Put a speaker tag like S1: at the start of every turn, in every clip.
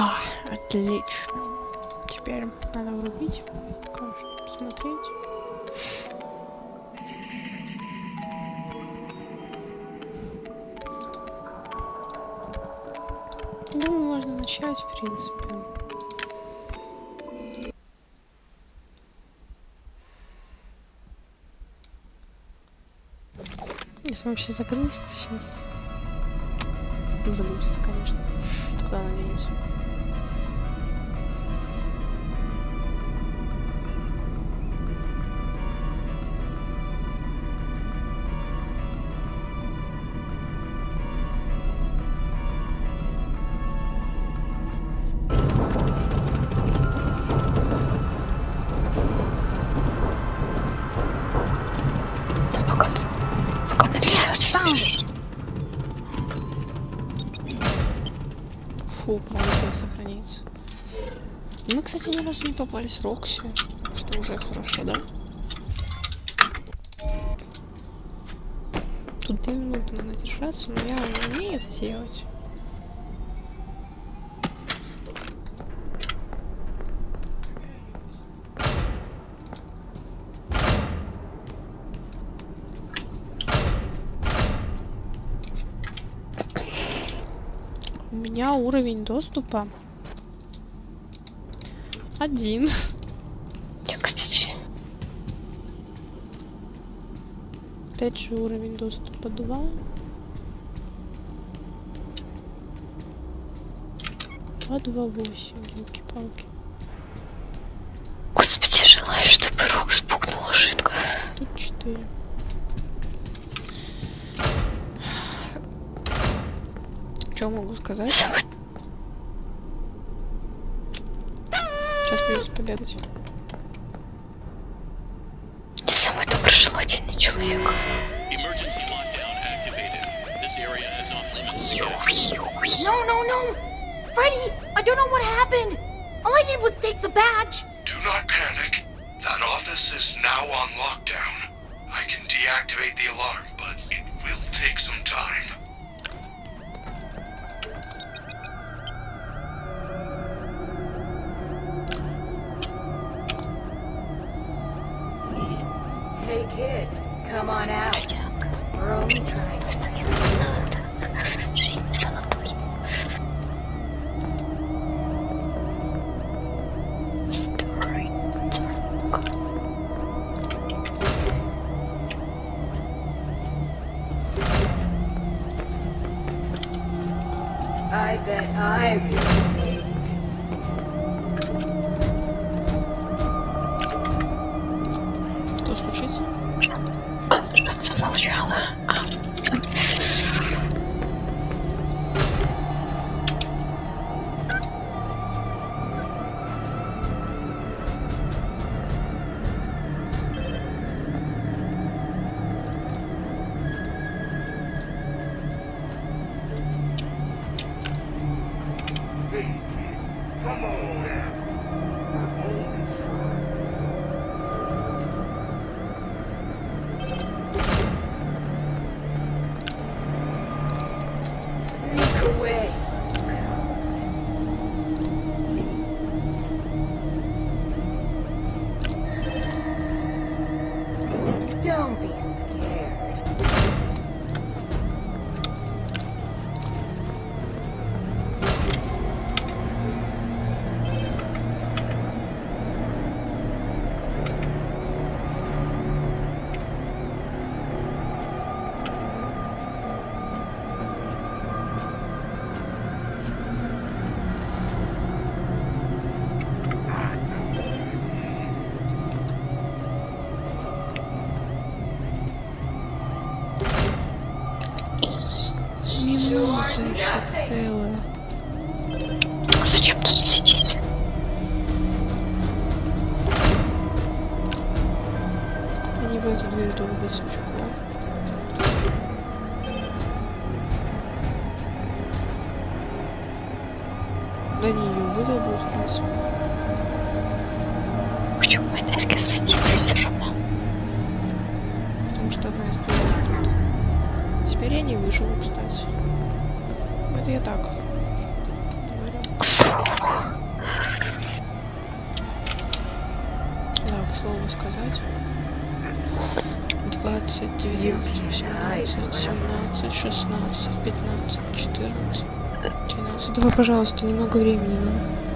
S1: А, отлично. Теперь надо врубить, конечно, посмотреть. Думаю, можно начать, в принципе. Если он вообще загрузится сейчас. Загрузится, конечно. Куда он денется? Попались Рокси, что уже хорошо, да? Тут две минуты надо держаться, но я не умею это делать. У меня уровень доступа один.
S2: Я, кстати,
S1: Опять же уровень доступа 2. Два, два, восемь, елки-палки.
S2: господи, желаю, чтобы Рок спугнула жидко.
S1: Тут 4. Что могу сказать?
S2: Самый
S1: Сейчас придется побегать.
S2: не самый доброжелательный человек.
S3: Emergency lockdown activated. This area is off limits to guests.
S4: No, no, no! Freddy, I don't know what happened. All I did was take the badge.
S5: Do not panic. That office is now on lockdown. I can deactivate the alarm,
S1: 16, 15, 14, 13. Давай, пожалуйста, немного времени. Ну.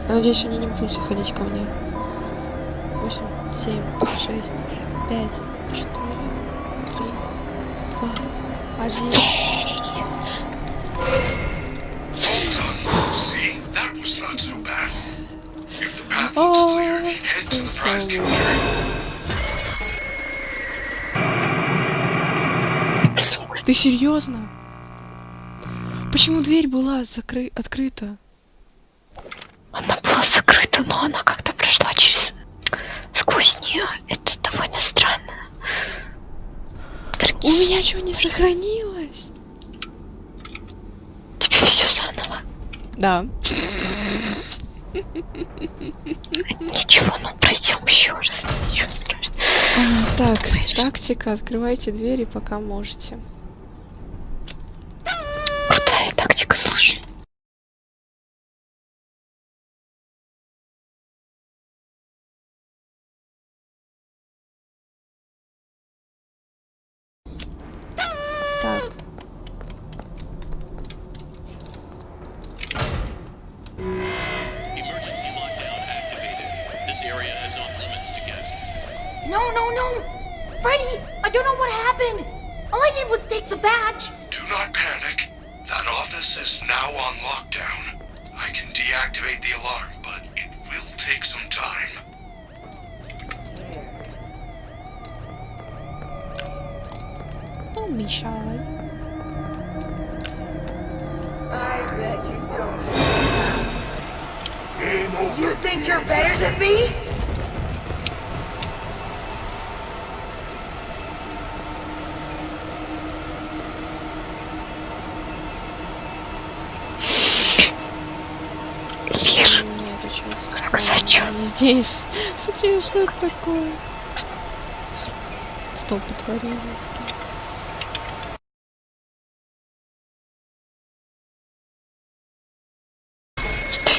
S1: Я надеюсь, они не будут заходить ко мне. 8, 7, 6, 5, 4, 3, 2, 1. Ты серьезно? Почему дверь была закры... открыта?
S2: Она была закрыта, но она как-то прошла через... сквозь нее. Это довольно странно.
S1: У
S2: Дорогие,
S1: меня что, не сохранилось?
S2: тебе все заново.
S1: Да.
S2: Ничего, ну пройдем еще раз. Ничего страшного.
S1: Так,
S2: Думаешь?
S1: тактика, открывайте двери, пока можете.
S2: Крутая тактика, слушай.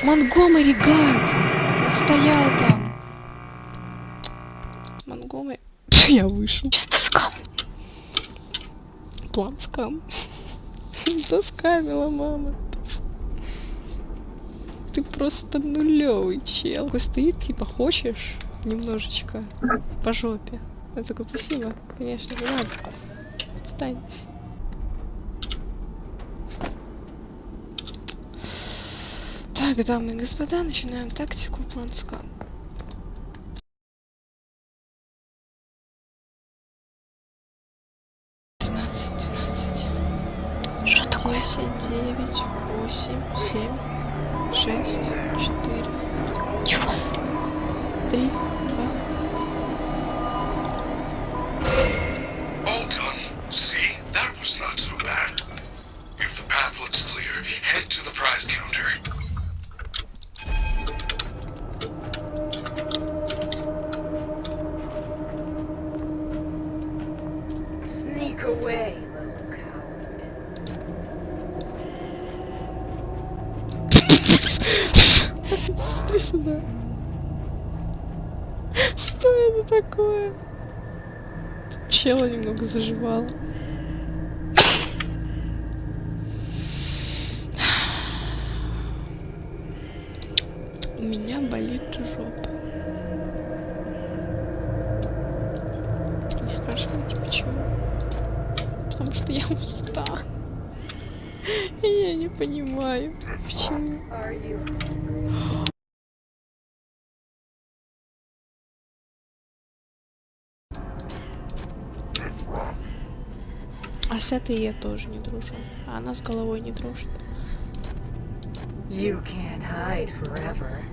S1: Монгомери, гад! Он стоял там. Монгомери... Я вышел.
S2: Чисто скам.
S1: План скам. Заскамила мама. Ты просто нулевый чел. Такой стоит, типа, хочешь немножечко по жопе. Я такой, спасибо, конечно, не надо. Встань. Так, дамы и господа, начинаем тактику план скам. Двенадцать, двенадцать.
S2: Что такое?
S1: Десять, девять, восемь, семь, шесть, четыре, три, Заживал. У меня болит жопа. Не спрашивайте почему. Потому что я устала. И я не понимаю, почему. А с этой я тоже не дружу. А она с головой не дружит.
S6: You can't hide forever.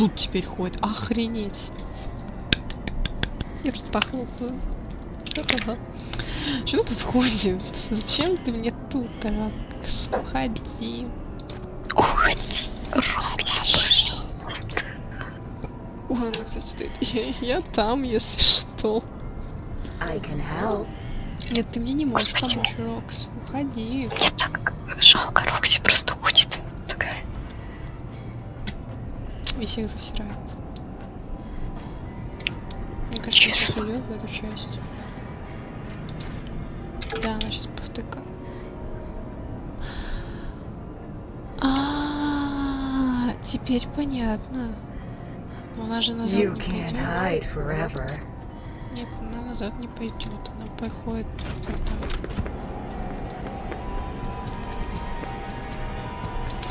S1: Тут теперь ходит? Охренеть. Я просто похлопаю. Что тут ходит? Зачем ты мне тут, Ракс? Уходи.
S2: Уходи, Рокси, пожалуйста.
S1: Ой, она, кстати, стоит. Я, я там, если что. Нет, ты мне не можешь
S2: Господи.
S1: помочь, Рокс. Уходи.
S2: Мне так жалко, Рокси просто
S1: И всех засирает. Мне кажется,
S2: Честно.
S1: уйдет в эту часть. Да, она сейчас повтыка. А, теперь понятно. Но она же назад
S6: You
S1: не пойдет. Нет, она назад не пойдет. Она походит так.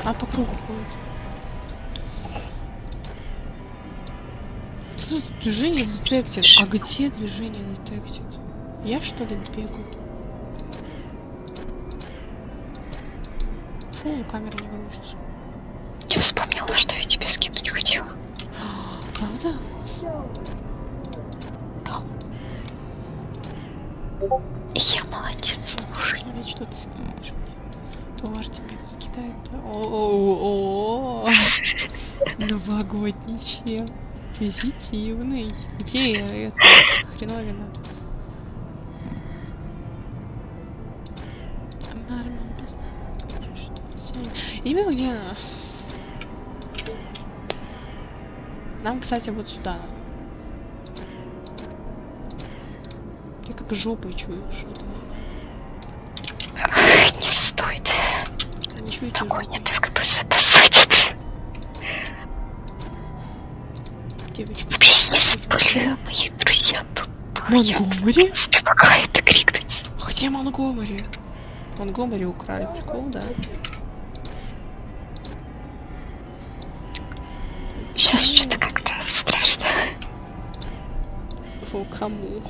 S1: А по кругу ходит. Что за движение детектит? А где движение детектит? Я что ли бегаю? Фу, камера не грузится.
S2: Я вспомнила, что я тебе скинуть хотела.
S1: Правда?
S2: Да. Я молодец, слушай.
S1: Смотри, что ты скидываешь мне. Товар тебе кидает. О-о-о. Новогодний чел. Позитивный. Где это хреновина? Я не понимаю, где она. Нам, кстати, вот сюда. Я как жопой чую что-то.
S2: Не стоит.
S1: Ничего
S2: Догонят и в КПЗ Вообще, если были мои друзья тут, то
S1: Монгомери?
S2: принципе, могла это крикнуть.
S1: Где Монгомери? Монгомери украли, прикол, да?
S2: Сейчас что-то как-то страшно.
S1: Фу, кому?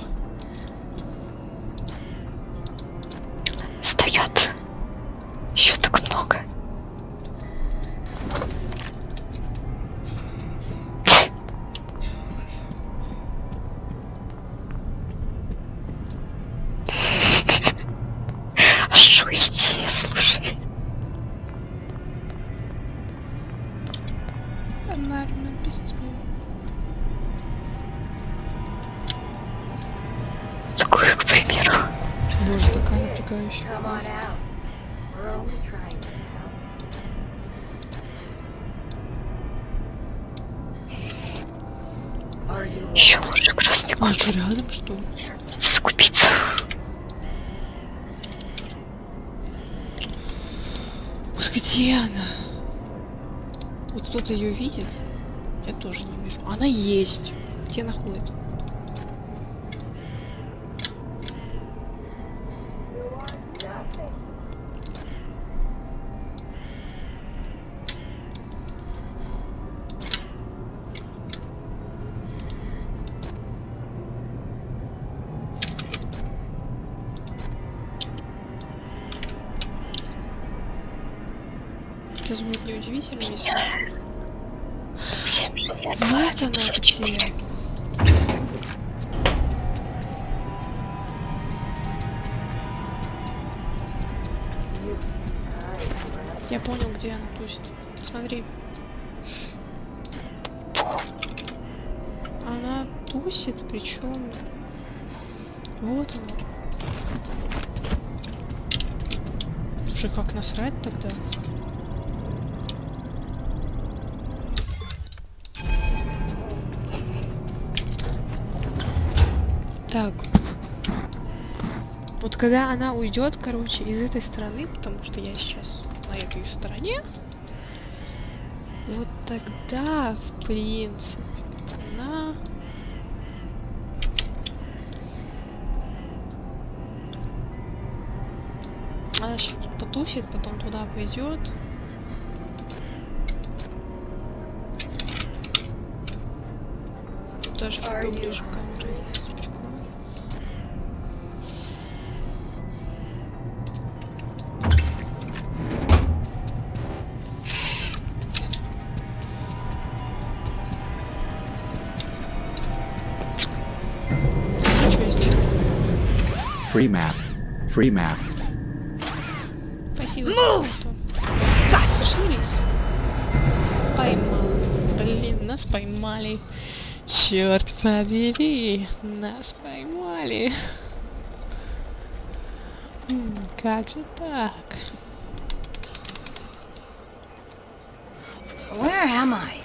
S2: А что,
S1: рядом, что?
S2: Скупиться.
S1: Вот где она? Вот кто-то ее видит? Я тоже не вижу. Она есть. Где она Вот когда она уйдет, короче, из этой стороны, потому что я сейчас на этой стороне, Вот тогда, в принципе, она... Она сейчас потусит, потом туда пойдет. Даже чуть поближе к
S7: Free map. Free map.
S1: Спасибо за что. Сошлись. Поймал. Блин, нас поймали. Черт побери, нас поймали. М, Как же так?
S4: Where am I?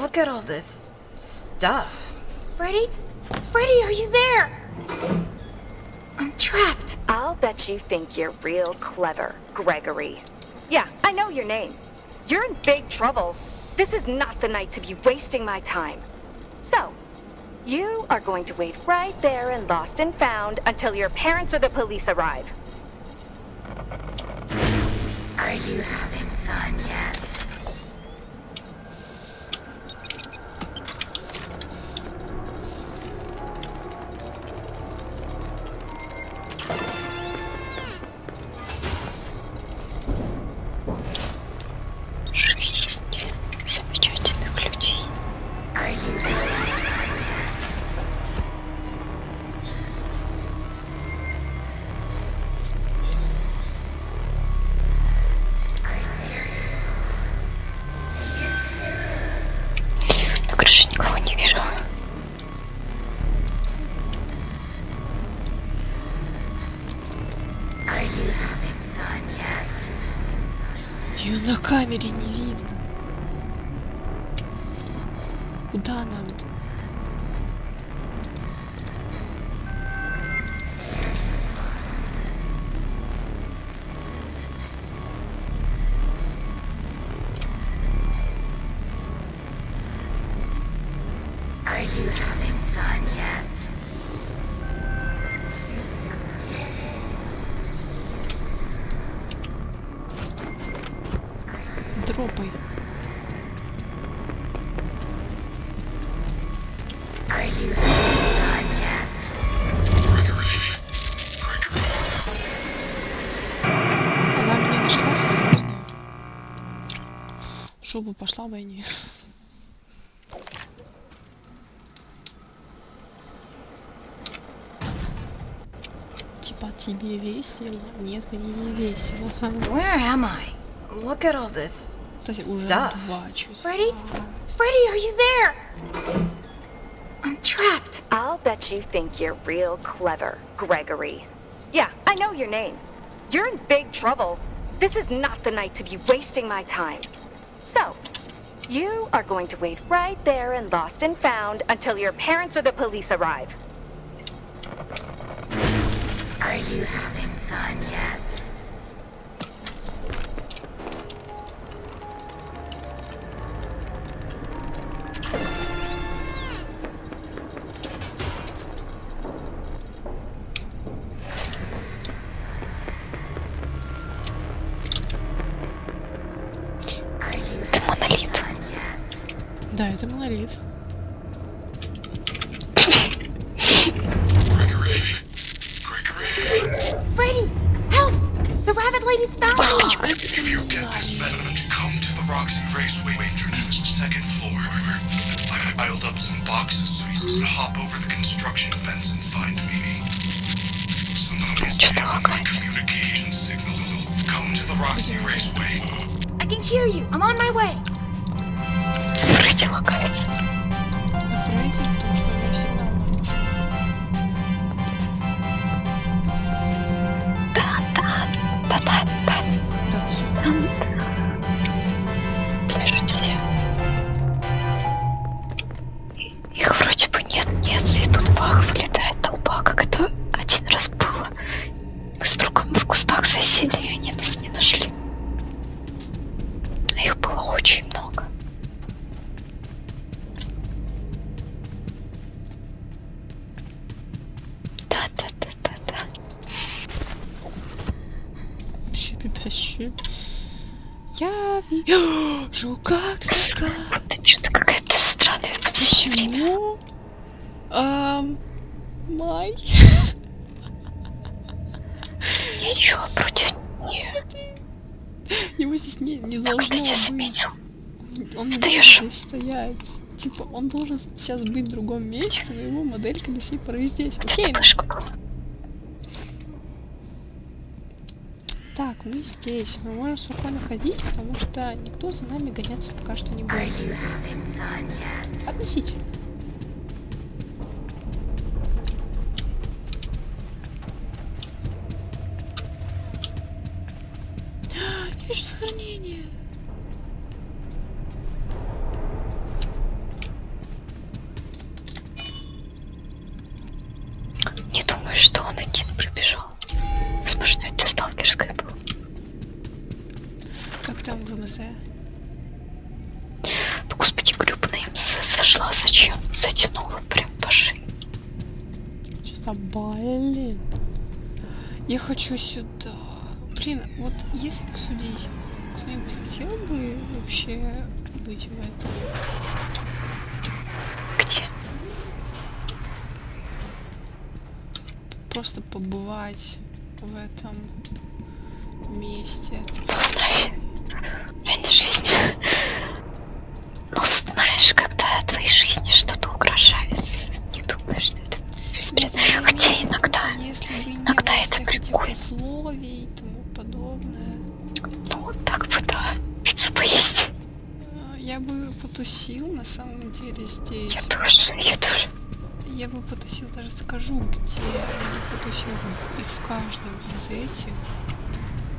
S4: Look at all this stuff. Freddy? Freddy, are you there? I'm trapped.
S8: I'll bet you think you're real clever, Gregory. Yeah, I know your name. You're in big trouble. This is not the night to be wasting my time. So, you are going to wait right there in Lost and Found until your parents or the police arrive.
S6: Are you having fun
S2: крыше никого не вижу.
S1: Ее на камере не видно. Куда нам? В Жопу пошла бы не. Типа тебе весело? Нет, мне не весело.
S4: Where am I? Look at all this
S1: Кстати, уже
S4: stuff.
S1: два часа.
S4: Freddy? Freddy, are you there? I'm trapped.
S8: I'll bet you think you're real clever, Gregory. Yeah, I know your name. You're in big trouble. This is not the night to be wasting my time. So, you are going to wait right there in Lost and Found until your parents or the police arrive.
S6: Are you having
S1: Да, это монолит.
S5: Gregory.
S1: Типа, он должен сейчас быть в другом месте, но его моделька до сих пор здесь. Окей, так, мы здесь. Мы можем спокойно ходить, потому что никто за нами гоняться пока что не будет. Относительно. Я хочу сюда. Блин, вот если посудить, кто-нибудь хотел бы вообще быть в этом?
S2: Где?
S1: Просто побывать в этом месте.
S2: Нафиг. Реально жизнь. Ну, знаешь, когда твоей жизни что-то угрожает, не думаешь, что это беспредел.
S1: Нет,
S2: Хотя
S1: ну,
S2: иногда,
S1: Если бы не
S2: иногда
S1: было
S2: это
S1: всех этих
S2: прикольно.
S1: условий и тому подобное,
S2: ну, вот так бы, да, пиццу поесть.
S1: а, я бы потусил на самом деле здесь.
S2: Я тоже, я тоже.
S1: Я бы потусил, даже скажу, где. Я бы потусил в- каждом из этих.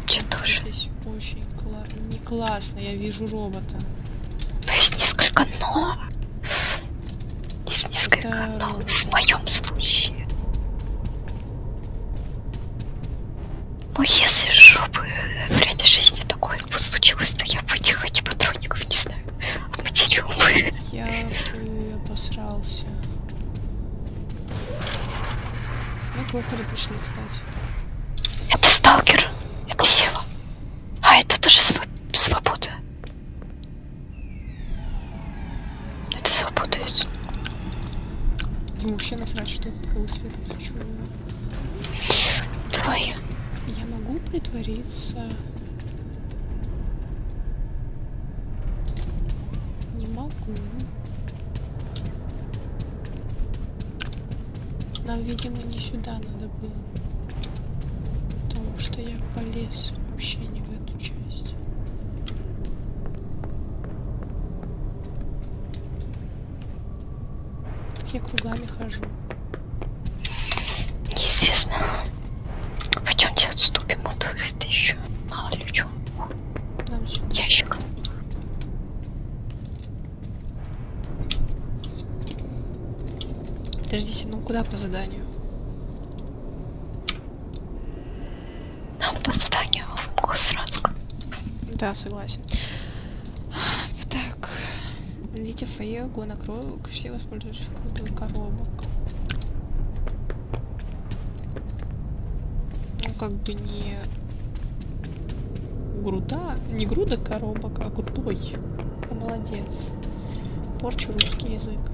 S2: Я тоже.
S1: Здесь очень кла... не классно, я вижу робота.
S2: То есть несколько но. Есть несколько
S1: Это
S2: но.
S1: робот.
S2: В моем случае. Ну, если жопы в реальной жизни такое бы случилось, то я бы этих эти патроников, не знаю, обматерил бы.
S1: Я бы обосрался. Мы к Локалю пришли, кстати.
S2: Это сталкер. Это Сева. А, это тоже св- свобода. Это свобода. это-
S1: Ему вообще насрать, что это такого цвета.
S2: Давай.
S1: Я могу притвориться? Не могу. Нам, видимо, не сюда надо было. Потому что я полез вообще не в эту часть. Я кругами хожу.
S2: Неизвестно. Пойдемте отступим от это еще. Мало ли чё.
S1: Нам сюда.
S2: Ящик.
S1: Подождите, ну куда по заданию?
S2: Нам по заданию в Мухосранск.
S1: Да, согласен. Так. Найдите фойе, гона коробок, все воспользуются крутых коробок. Ну, как бы не груда, не груда коробок, а крутой. Молодец. Порчу русский язык.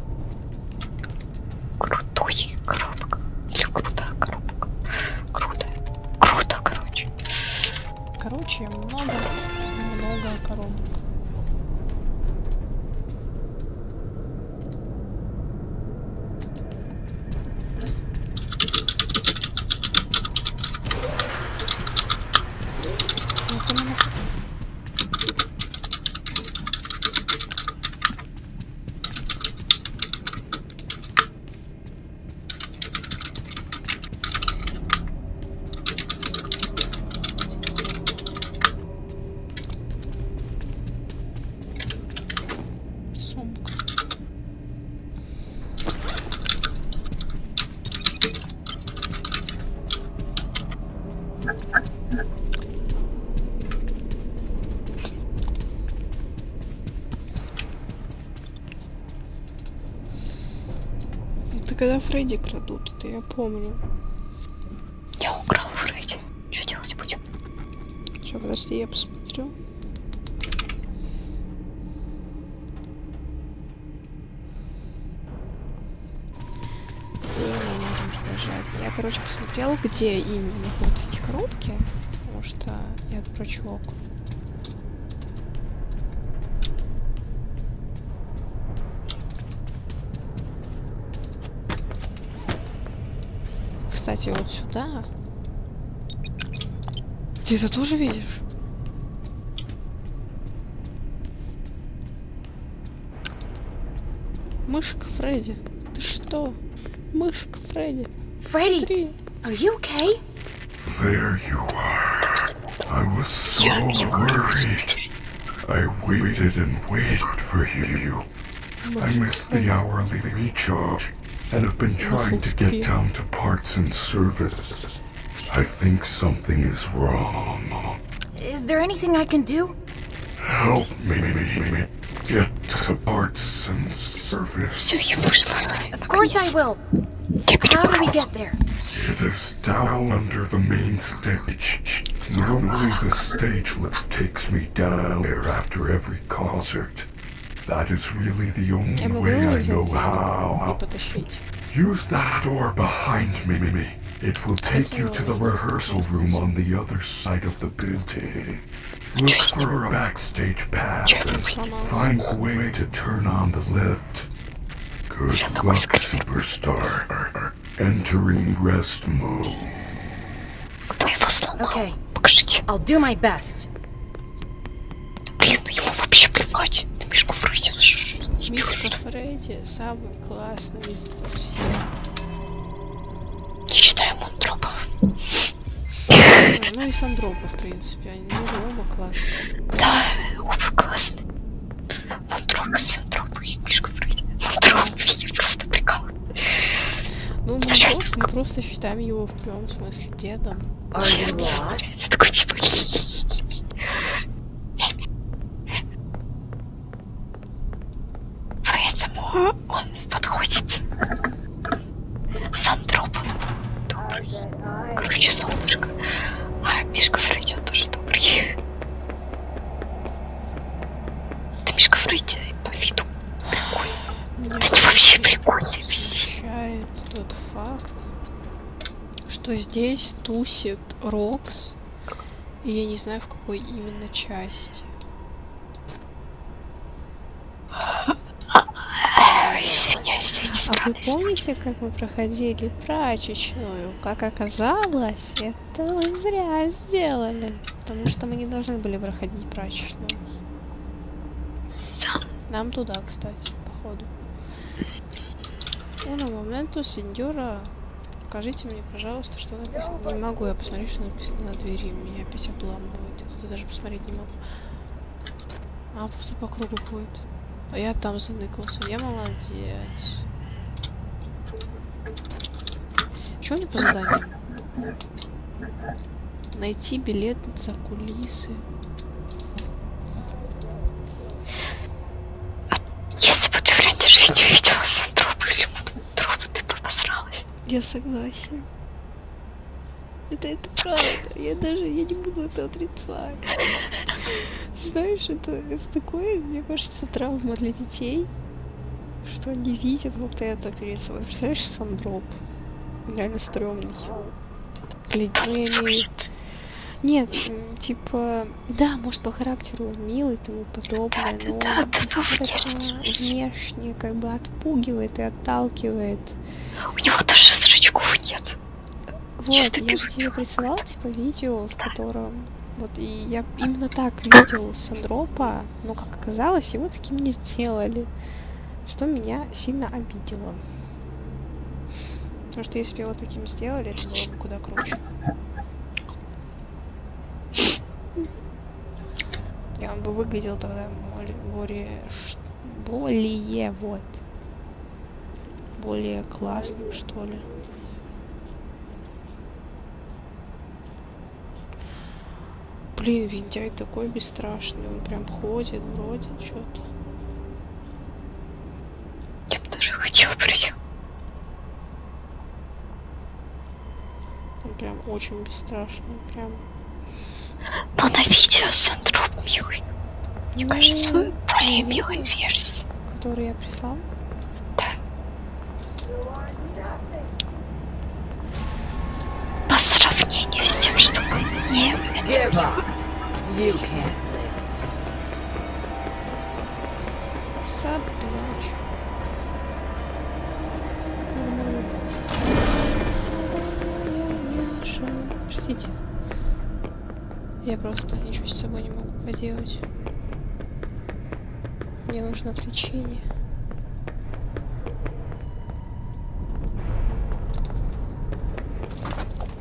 S1: Когда Фредди крадут, это я помню.
S2: Я украл Фредди. Что делать будем?
S1: Сейчас, подожди, я посмотрю. Я, короче, посмотрел, где именно находятся эти коробки, потому что я дурачок. Кстати, вот сюда. Ты это тоже видишь? Мышка Фредди. Ты что? Мышка Фредди.
S4: Freddy,
S1: Смотри.
S4: are you okay?
S5: There you are. I was so worried. I waited and waited for you. I missed the hourly recharge and have been trying to get down to parts and service. I think something is wrong.
S4: Is there anything I can do?
S5: Help me, me, me get to parts and service.
S4: Of course I will. How do we get there?
S5: It is down under the main stage. Normally the stage lift takes me down there after every concert. That is really the only way I know how. Use that door behind me. It will take you to the rehearsal room on the other side of the building. Look for a backstage pass and find a way to turn on the lift. Good luck, superstar. Entering rest mode.
S4: Okay, I'll do my best.
S2: Вообще плевать. На мишку Фредди.
S1: Мишка? Фредди самый классный из всех.
S2: Не считаю Монтропа.
S1: Ну и Сандропа, в принципе. Они оба классные.
S2: Да, оба классные. Монтроп, Сантроп и Мишка Фредди. Монтроп, я просто прикал.
S1: Ну, мы,
S2: Слушай,
S1: просто, мы просто считаем его в прямом смысле дедом.
S4: Lost?
S2: Я такой типа... Он подходит. Сантроп. Добрый. Короче, солнышко. А Мишка Фредди, он тоже добрый. Это Мишка Фредди по виду прикольный.
S1: Меня
S2: Да они вообще прикольные все.
S1: тот факт, что здесь тусит Рокс, и я не знаю, в какой именно части.
S2: Извиняюсь за эти
S1: А вы
S2: странные звуки.
S1: помните, как мы проходили прачечную? Как оказалось, это мы зря сделали. Потому что мы не должны были проходить прачечную.
S2: Сан-
S1: Нам туда, кстати, походу. Уна моменту, сеньора. Покажите мне, пожалуйста, что написано. Не могу я посмотреть, что написано на двери. Меня опять обламывает. Я туда даже посмотреть не могу. А, просто по кругу ходит. А я там заныкался. Я молодец. У меня по заданию? Найти билет за кулисы.
S2: Если бы ты в реальной жизни увидела Сантропа или Монтропа, ты бы обосралась.
S1: Я согласен. Это, это правда. Я даже я не буду это отрицать. Знаешь, это, это такое, мне кажется, травма для детей, что они видят вот это перед собой. Представляешь, Сандроп? Реально стрёмный. Гля-
S2: Там
S1: я имею-
S2: слышит.
S1: Нет, типа, да, может по характеру он милый и тому подобное,
S2: Да,
S1: но
S2: да, да, да, внешне.
S1: внешне как бы отпугивает и отталкивает.
S2: У него даже зрачков нет.
S1: Вот, я же тебе присылала,
S2: какой-то.
S1: типа, видео, в котором... Вот, и я именно так видел Сандропа, но, как оказалось, его таким не сделали. Что меня сильно обидело. Потому что если бы его таким сделали, это было бы куда круче. И он бы выглядел тогда более... Более вот. Более классным, что ли. Блин, Виндяй такой бесстрашный, он прям ходит, бродит, что-то.
S2: Я бы тоже хотела прийти.
S1: Он прям очень бесстрашный, прям.
S2: Но на видео Сандроп милый. Мне
S1: Ну,
S2: кажется, более
S1: ну,
S2: милой версии.
S1: Который я прислал.
S2: Да. По сравнению с тем, что мы не
S6: Give live.
S1: Саб. Простите. Я просто ничего с собой не могу поделать. Мне нужно отвлечение.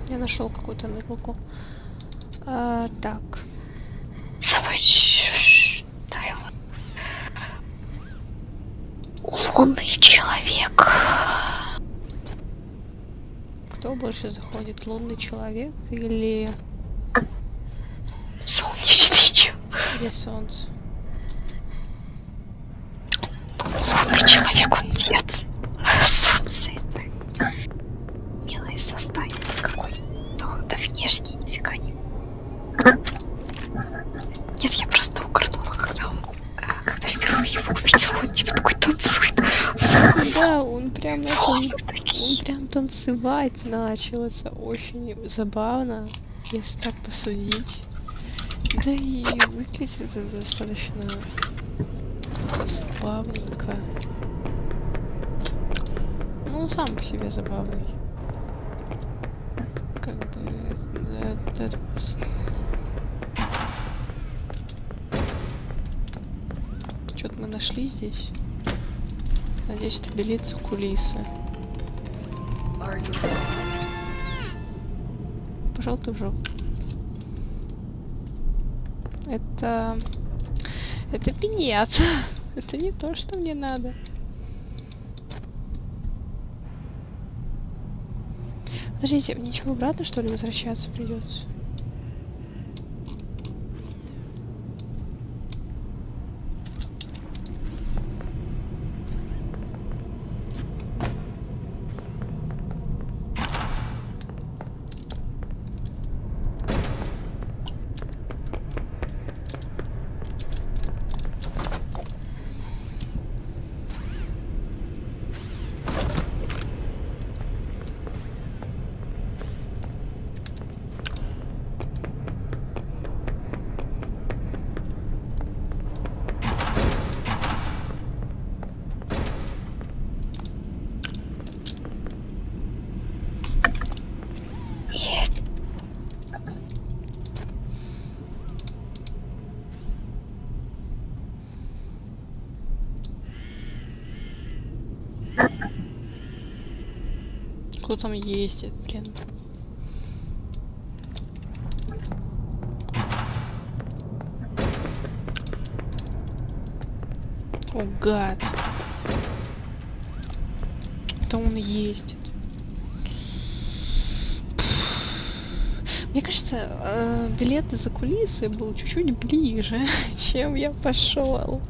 S1: Я нашел какую-то ныклку. А, так.
S2: Лунный человек.
S1: Кто больше заходит? Лунный человек или,
S2: Солнечный человек.
S1: или солнце?
S2: Лунный человек, он дед. Солнце это милое создание какое-то. Да внешне нифига не. Нет, я просто угорнула, когда он, э, когда впервые его увидела, он типа такой танцует.
S1: Да, он прям начал,
S2: Волны
S1: он
S2: такие.
S1: Танцевать начал. Это очень забавно, если так посудить. Да и выглядит это достаточно забавненько. Ну, сам по себе забавный. Как бы... да, это просто- Что-то мы нашли здесь. Надеюсь, это за кулисы. Пошел ты в жопу. Это... Это пинет. Это не то, что мне надо. Подождите, мне чего обратно, что ли, возвращаться придется?
S2: И
S1: Кто там ездит, блин? О, гад. Это он ездит. Мне кажется, э, билет за кулисы был чуть-чуть ближе, чем я пошел.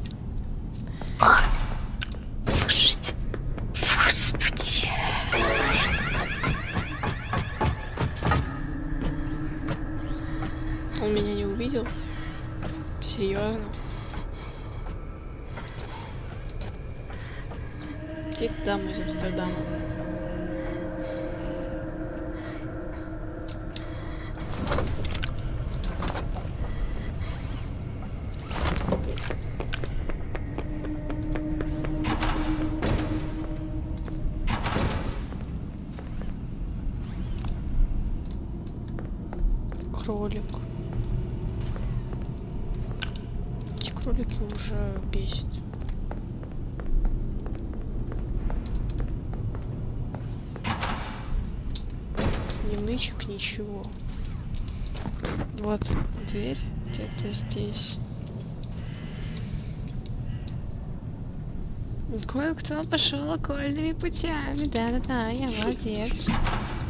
S1: Кое-кто пошел окольными путями. Да-да-да, я молодец.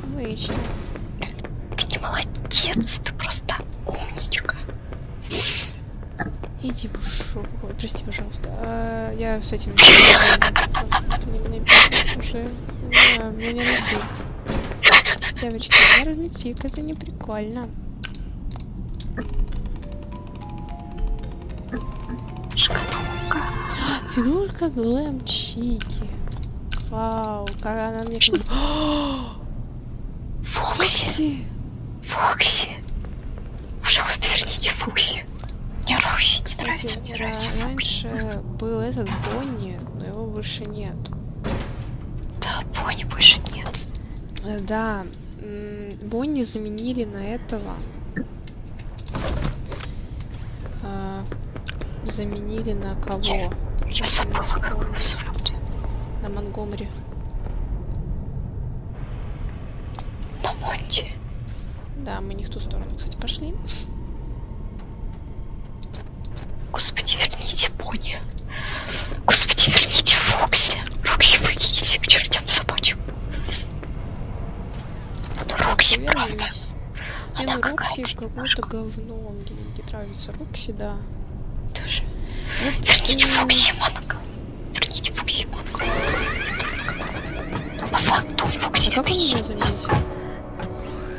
S1: Обычно.
S2: Ты не молодец, ты просто умничка.
S1: Иди в. Ой, Прости, пожалуйста. А, я с этим... уже. Мне не девочки, нервничает, это не прикольно. Фигурка Глэм Чики. Вау, как она мне...
S2: Фокси. Фокси. Пожалуйста, верните Фокси. Мне Рокси не нравится, мне
S1: Да,
S2: нравится Фокси.
S1: раньше был этот Бонни, но его больше нет.
S2: Да, Бонни больше нет.
S1: Да, Бонни заменили на этого. А, заменили на кого?
S2: Я- забыла, как его зовут.
S1: На Монгомери.
S2: На Монти.
S1: Да, мы не в ту сторону, кстати, пошли.
S2: Господи, верните Бонни. Господи, верните Фокси. Рокси выкиньте к чертям собачьим. Ну, Рокси, правда. Она какая-то
S1: какое-то говно. Мне не нравится Рокси, да. Ну,
S2: Верните Фокси Манго. Верните Фокси Манго. По факту Фокси
S1: А
S2: это и есть
S1: заметил?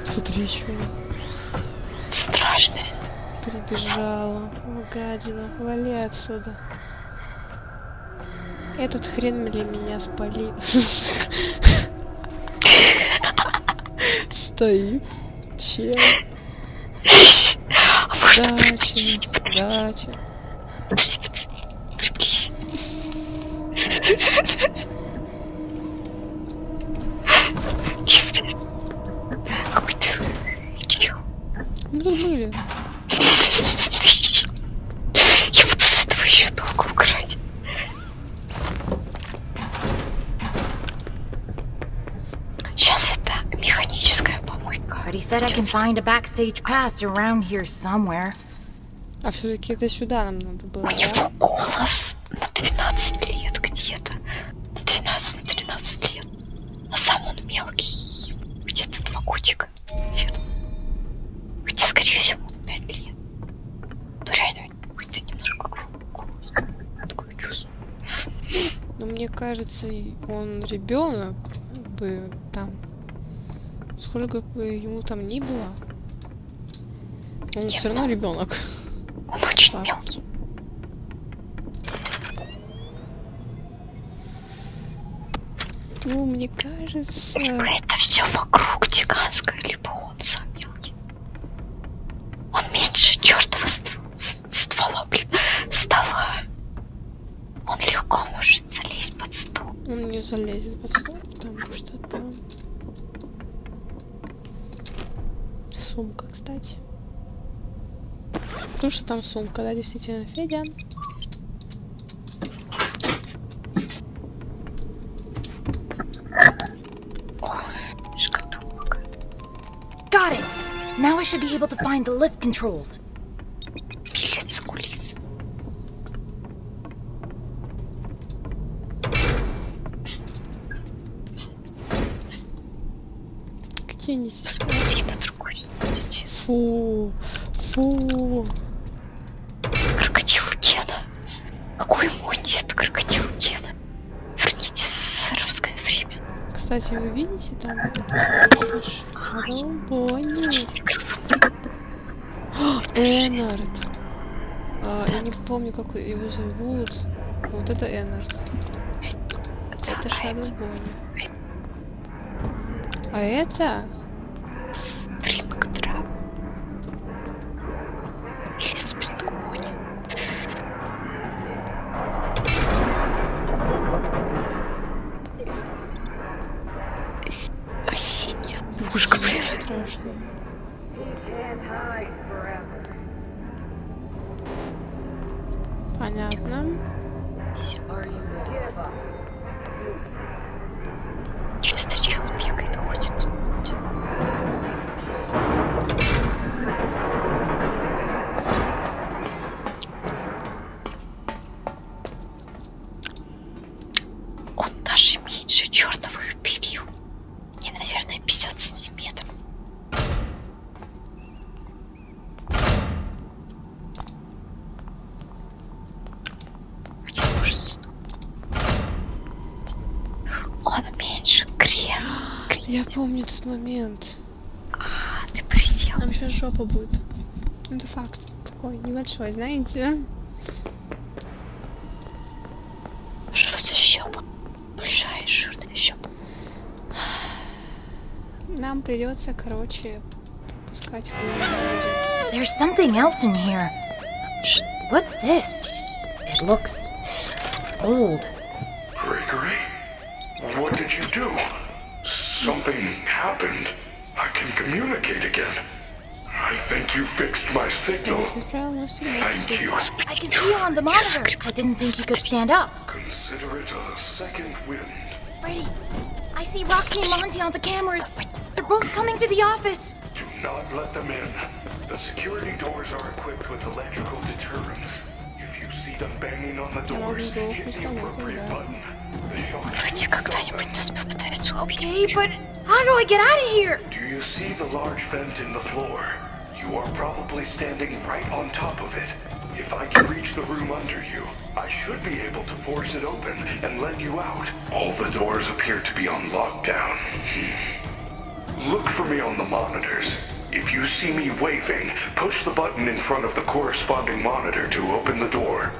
S1: Смотри, еще
S2: страшное.
S1: прибежала. Гадина, вали отсюда. Этот хрен для меня спалил. Стоит. Чел.
S2: А можно
S1: Дача.
S2: приблизить? Подожди,
S1: Дача.
S2: подожди,
S4: find a backstage pass around here somewhere.
S1: А все-таки это сюда нам надо было,
S2: У
S1: да?
S2: него голос на 12 лет где-то. На 12, на 13 лет. А сам он мелкий. Где-то два годика. Верно. Хотя, скорее всего, 5 лет. Ну, реально, какой-то немножко грубый голос. Такое чувство.
S1: Но мне кажется, он ребенок, бы там. Сколько бы ему там ни было. Он
S2: Нет,
S1: все равно ребенок.
S2: Он очень
S1: Так.
S2: мелкий.
S1: Ну, мне кажется.
S2: Либо это все вокруг гигантское, либо он сам мелкий. Он меньше чертова ствола, блин, стола. Он легко может залезть под стол.
S1: Он не залезет под стол, что там сумка, да, действительно, Федя.
S2: Шкатулка.
S4: Got it! Now I should be able to find the lift controls.
S1: Помню, как его зовут. Вот это Эннард. Это Шадоу Бонни. А это?
S2: Спрингтрап. Или Спрингбони. Осенняя пушка,
S1: Блин,
S2: блин.
S1: страшно. Понятно.
S2: Он меньше крен.
S1: Я помню этот момент.
S2: сел.
S1: Нам сейчас жопа будет. Ну, Это факт. Такой небольшой, знаете.
S2: Что за щепа? Большая жирная щепа.
S1: Нам придется, короче, пускать
S4: There's something else in here. What's this? It looks old.
S5: signal. Thank you.
S4: I can see you on the monitor. I didn't think you could stand up.
S5: Consider it a second wind.
S4: Freddy, I see Roxy and Monty on the cameras. They're both coming to the office.
S5: Do not let them in. The security doors are equipped with electrical deterrents. If you see them banging on the doors, hit the appropriate button. The shock
S4: Okay, but how do I get out of here?
S5: Do you see the large vent in the floor? You are probably standing right on top of it. If I can reach the room under you, I should be able to force it open and let you out. All the doors appear to be on lockdown. Hmm. Look for me on the monitors. If you see me waving, push the button in front of the corresponding monitor to open the door.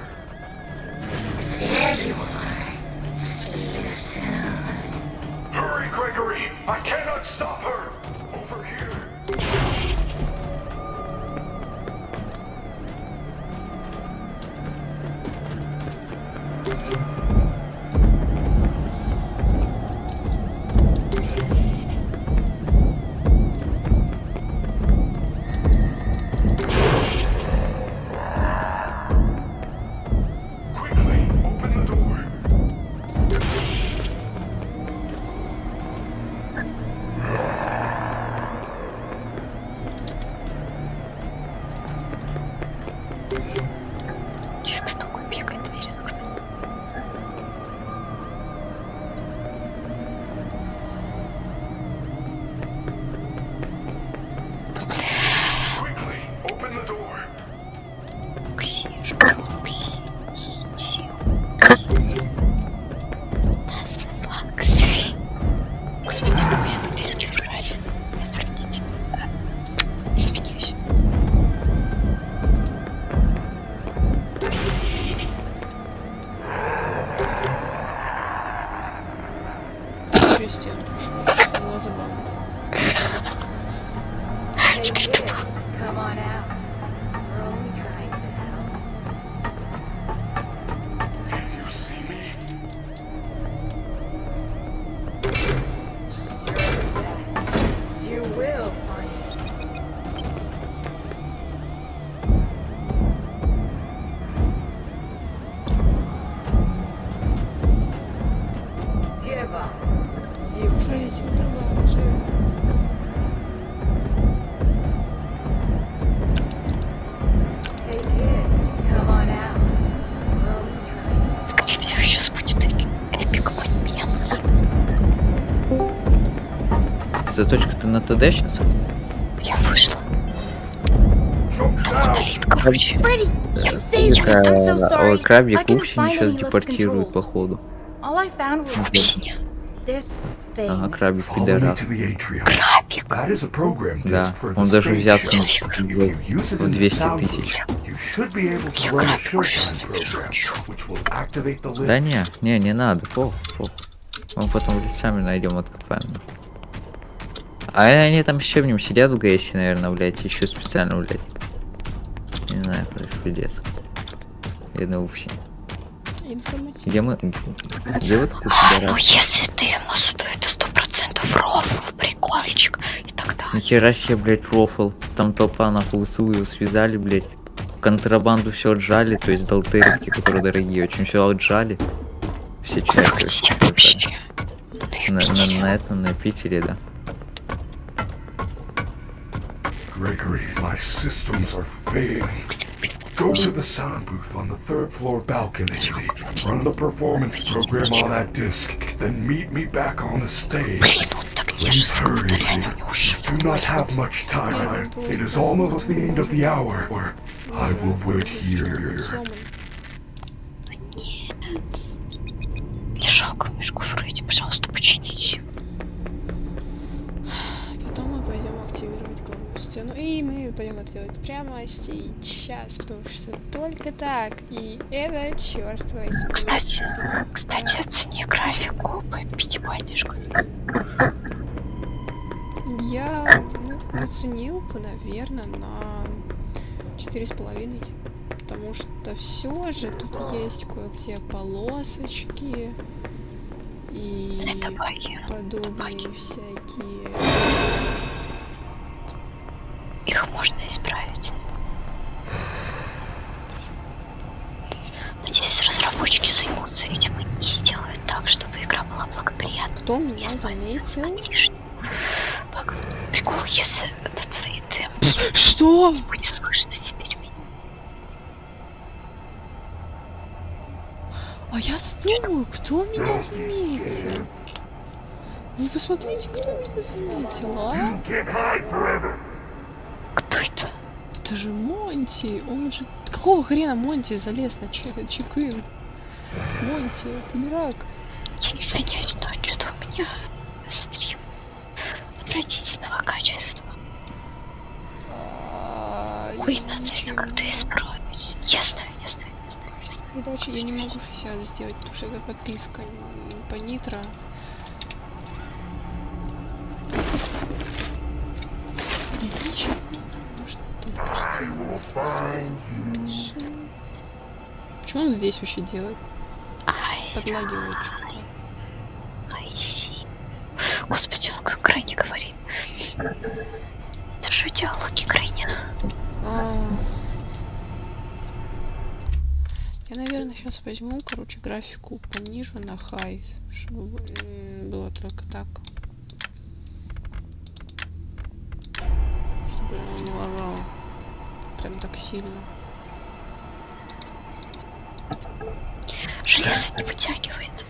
S9: На ТД сейчас?
S2: Я вышла. Монолит, короче.
S9: Ой, Упси
S4: find
S9: сейчас депортируют, походу.
S4: Disc thing.
S9: Ага, крабик пидорас.
S2: Крабик.
S9: Да, он даже
S5: it
S9: в
S5: in the
S9: 200
S5: sound
S9: тысяч.
S2: Я
S5: run a
S2: крабик уже
S5: showtime
S2: напишу.
S9: Да не, не, не надо, пох, пох. Мы потом лицами найдем, откопаем. А они там еще в нем сидят в ГСе, наверное, блядь, еще специально, блядь. Не знаю, короче, пиздец. Упси.
S1: Информативно.
S9: Где мы? Где вот
S2: А, ну если ты ему стоит сто процентов рофл, прикольчик, и тогда...
S9: Нихера себе, блядь, рофл. Там толпа нахуй СУ связали, блядь. Контрабанду все отжали, то есть долтерики, которые дорогие, очень все отжали. Все отжали.
S2: На
S9: На, на этом, на Питере, да.
S5: Gregory, my systems are failing. Go to the sound booth on the third floor balcony. Run the performance program on that disc, then meet me back on the stage.
S2: Блин, он так
S5: Please
S2: держится, как будто
S5: hurry.
S2: реально у него
S5: Do not have much time. It is almost the end of the hour, or I will wait here.
S1: Сломан.
S2: Нет. Мне жалко мешку Фредди, пожалуйста, почините.
S1: Потом Это делать прямо сейчас, потому что только так. И это, черт возьми.
S2: Кстати, кстати, оцени графику по пятибалльной школе.
S1: Я ну, оценил бы, наверное, на четыре с половиной. Потому что все же тут есть кое-где полосочки и
S2: Это баги.
S1: подобные
S2: баги.
S1: всякие.
S2: Их можно исправить. Надеюсь, разработчики займутся этим и сделают так, чтобы игра была благоприятна.
S1: Кто меня заметил?
S2: багов. Прикол, если на твои темпы
S1: Что?
S2: не будет слышно теперь меня.
S1: А я думаю, кто меня заметил? Вы посмотрите, кто меня заметил, а?
S2: Это?
S1: Это же Монти, он же... Какого хрена Монти залез на чек чекин? Монти, ты дурак.
S2: Я извиняюсь, но что-то у меня стрим отвратительного качества.
S1: А,
S2: Ой, надо это как-то
S1: не
S2: исправить. Я знаю, я знаю, я знаю, я знаю.
S1: Короче, я не могу 60 сделать, потому что это подписка по нитро. Ничего, что. Он здесь вообще делает? Подлагивает что-то.
S2: Господи, он как крайне говорит. Держу диалоги крайне.
S1: А. Я, наверное, сейчас возьму, короче, графику понижу на хай, чтобы было только так. Чтобы не лагало. Прям так сильно.
S2: Железо не вытягивает.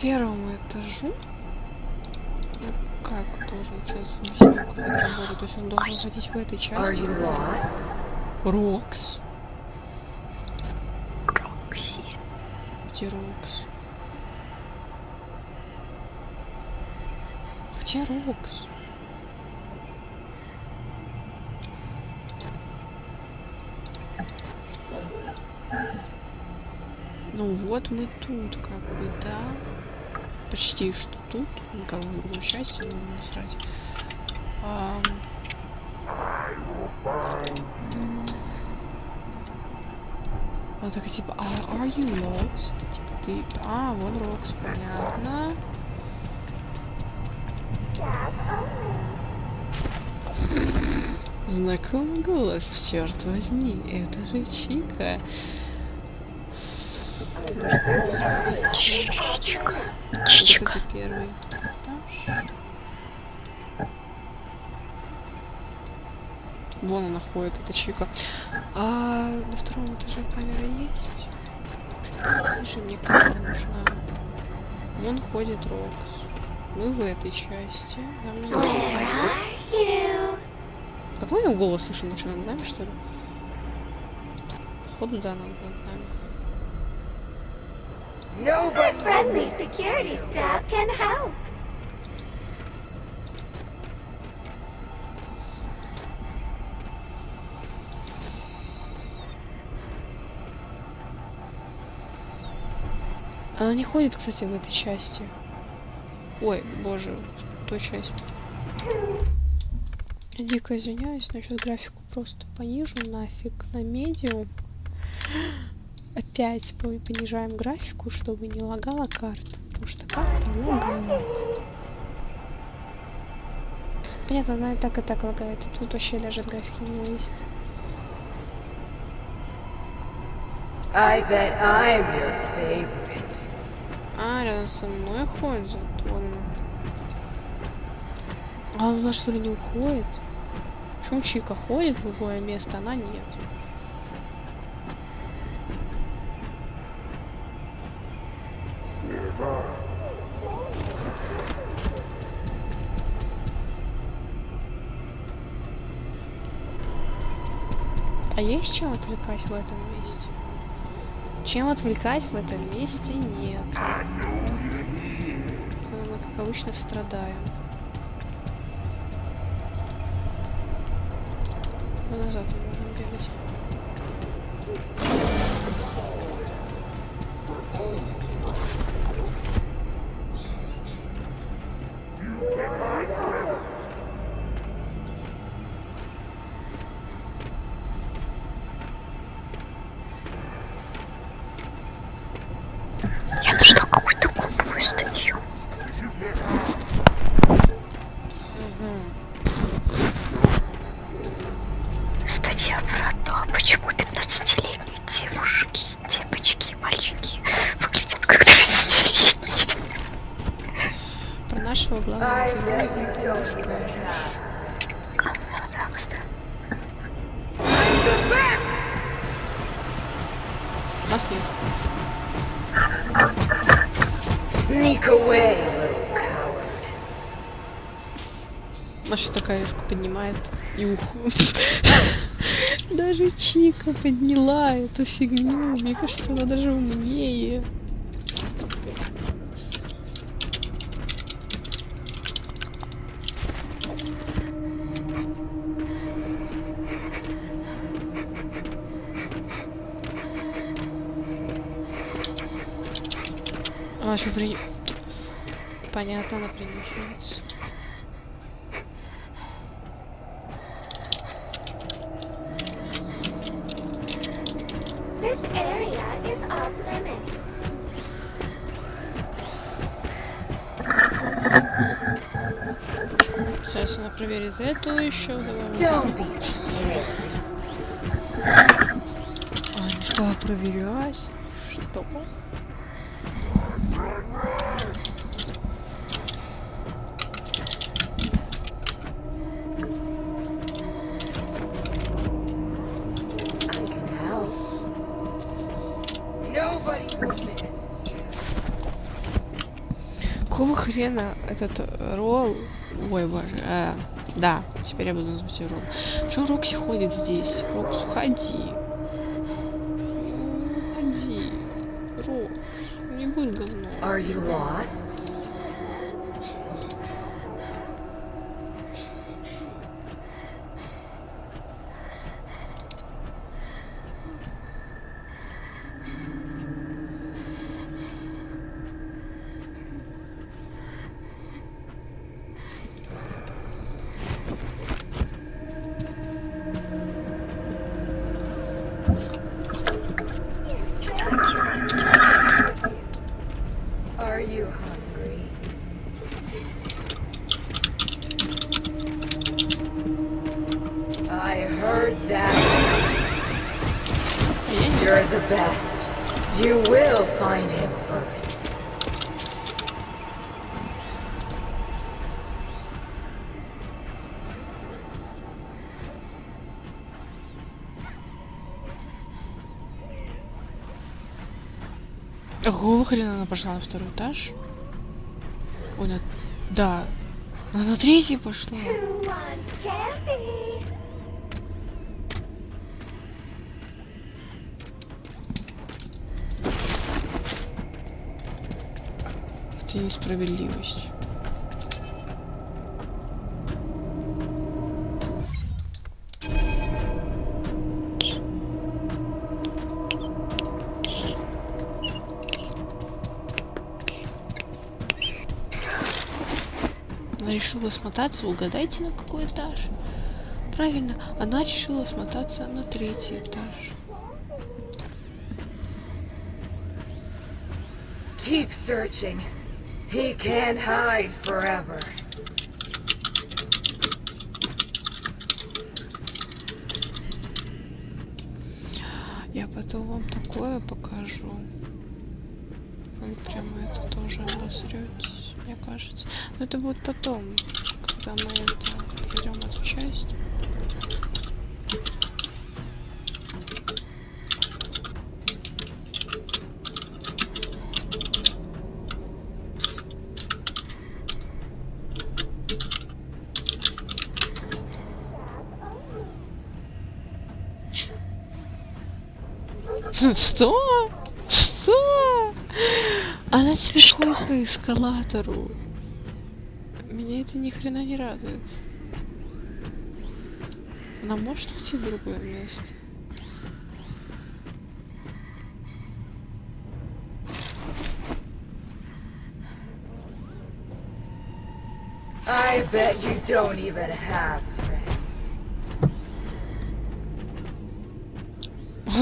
S1: Первому этажу. Ну, как должен сейчас это работает. То есть он должен ходить в этой части. Рокс.
S2: Рокси.
S1: Где Рокс? Где Рокс? Ну вот мы тут, как бы, да. Почти что тут. Ну, как бы в другой части, но насрать. Ам. Она такая типа, а are you lost? Типа ты, а, вон Рокс, понятно. Знакомый голос, черт возьми, это же Чика. Вот
S2: Чичика.
S1: это первый этаж. Вон она ходит, это Чика. А на втором этаже камера есть? Ниже мне камера нужна. Вон ходит Рокс. Мы в этой части. Нам не нужно. Какой я голос слышу? Ну что, над нами, что ли? Походу, да, над нами.
S6: Nobody.
S10: Friendly security staff can help.
S1: Она не ходит, кстати, в этой части. Ой, боже, той части. Я дико извиняюсь, но сейчас графику просто понижу нафиг на медиум. Опять по- понижаем графику, чтобы не лагала карта. Потому что карта лагает. Понятно, она и так и так лагает. Тут вообще даже графики не есть.
S4: I bet I'm your favorite.
S1: А, рядом со мной ходит. Вон она. А она что ли не уходит? Почему Чика ходит в любое место, она нет? А есть чем отвлекать в этом месте? Чем отвлекать в этом месте нет. Мы, как обычно, страдаем. Мы назад не поднимает и уху. Даже Чика подняла эту фигню. Мне кажется, она даже умнее. Она еще при... Понятно, она принюхивается. Сейчас она проверит эту еще. А, начала проверять. Что? Какого хрена этот ролл... Ой, боже. э, да, теперь я буду называть ее ролл. Почему Рокси ходит здесь? Рокс, уходи. Уходи. Рокс, не будь говном.
S4: Are you lost?
S1: Какого хрена она пошла на второй этаж? Ой, на... Да. Она на третий пошла. Это несправедливость. Решила смотаться, угадайте, на какой этаж? Правильно, она решила смотаться на третий этаж.
S4: Keep searching. He can't hide forever.
S1: Я потом вам такое покажу. Вы прямо это тоже обосретесь, мне кажется. Но это будет потом, когда мы это пройдем эту часть. Что? Ходит по эскалатору. Меня это ни хрена не радует. Она может уйти в другое место.
S6: I bet you don't even have friends.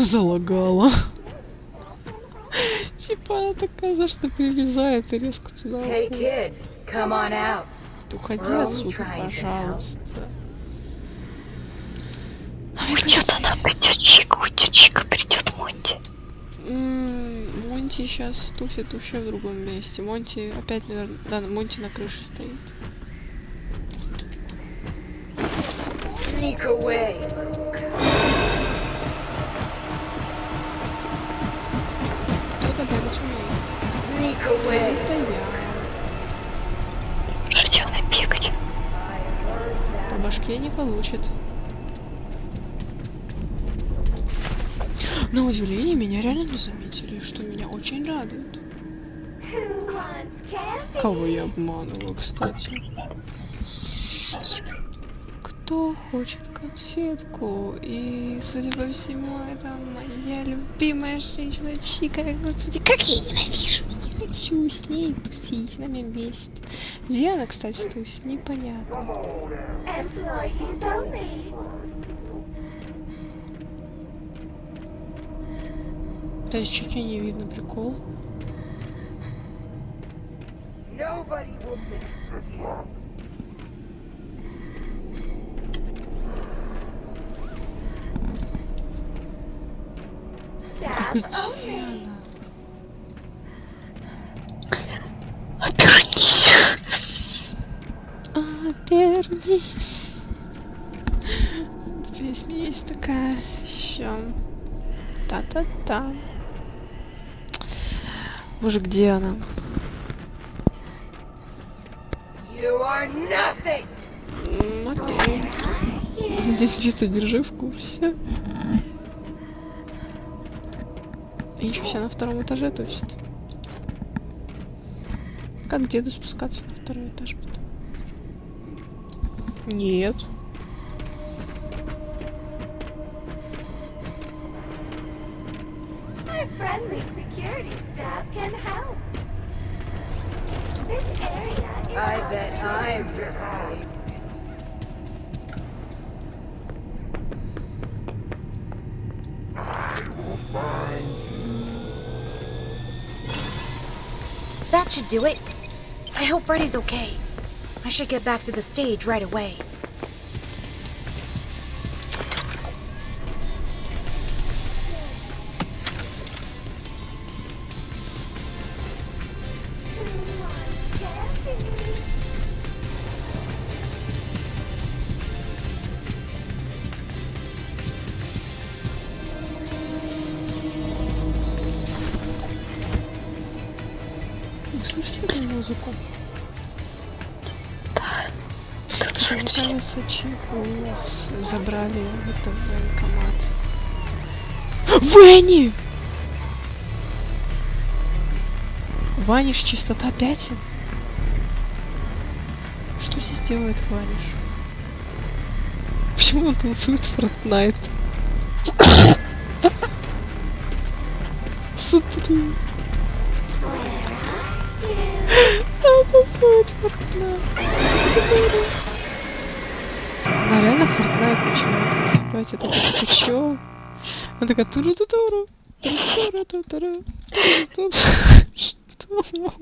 S1: Залагала. За что перелезает и резко туда
S6: Hey
S1: уходит.
S6: kid, come on out.
S1: Уходи отсюда, пожалуйста.
S2: Уйдет она, придет Чика, уйдет Чика, придет Монти.
S1: Монти сейчас тусит вообще в другом месте. Монти опять, наверное... Да, Монти на крыше стоит.
S6: Sneak away,
S2: Жди она бегать.
S1: По башке не получит. На удивление, меня реально не заметили, что меня очень радует. Кого я обманываю, кстати? Кто хочет конфетку? И, судя по всему, это моя любимая женщина Чика. Господи, как я ненавижу! Хочу с ней тусить, она меня бесит. Где она, кстати, тусит? Непонятно. Есть Чики не видно, прикол.
S10: Staff
S1: Где она?
S2: Обернись.
S1: Обернись. Песня есть такая еще. Та-та-та. Боже, где она?
S6: You are nothing.
S1: М, Окей. Здесь чисто держи в курсе. И еще все на втором этаже тусит. Как деду спускаться на второй этаж потом? Нет.
S6: I bet. I'm.
S4: That should do it. Freddy's okay. I should get back to the stage right away.
S1: Вэнни! Ваниш чистота пятен? Что здесь делает Ваниш? Почему он танцует Фортнайт? Смотри. Он танцует Фортнайт. Она реально Фортнайт начинает танцевать. Это как ты чё? Она такая туру ту туру туру туру ту туру Что?